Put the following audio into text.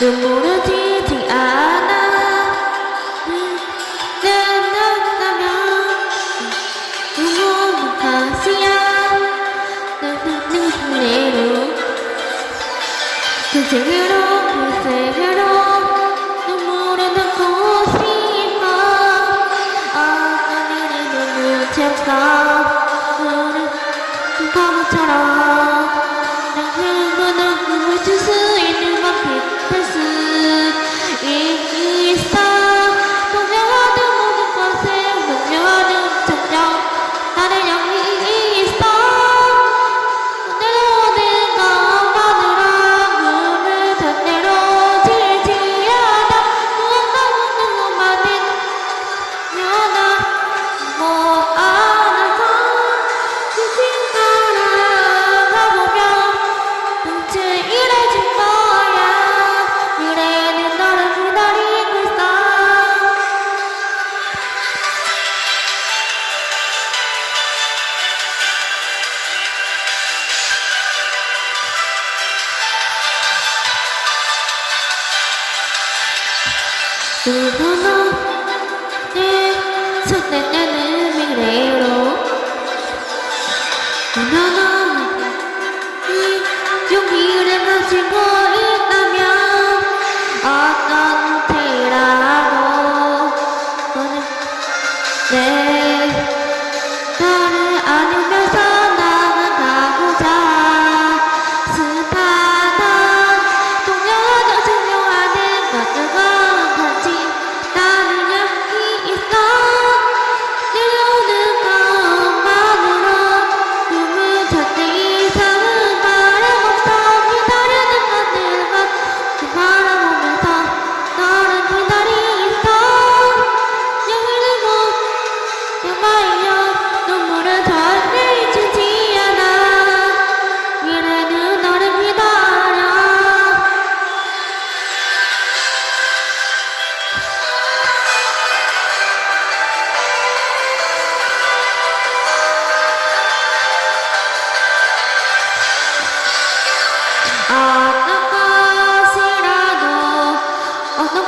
눈물은 튀지 않아. 내안다면 눈물은 다시야. 내눈물로 그생으로 그생으로. 눈물은 넣고 싶어. 아까미는 눈물 채워 눈물은 바보처럼. 내 눈물은 눈물 주스. You'll be the magic أنا قاصرة أنا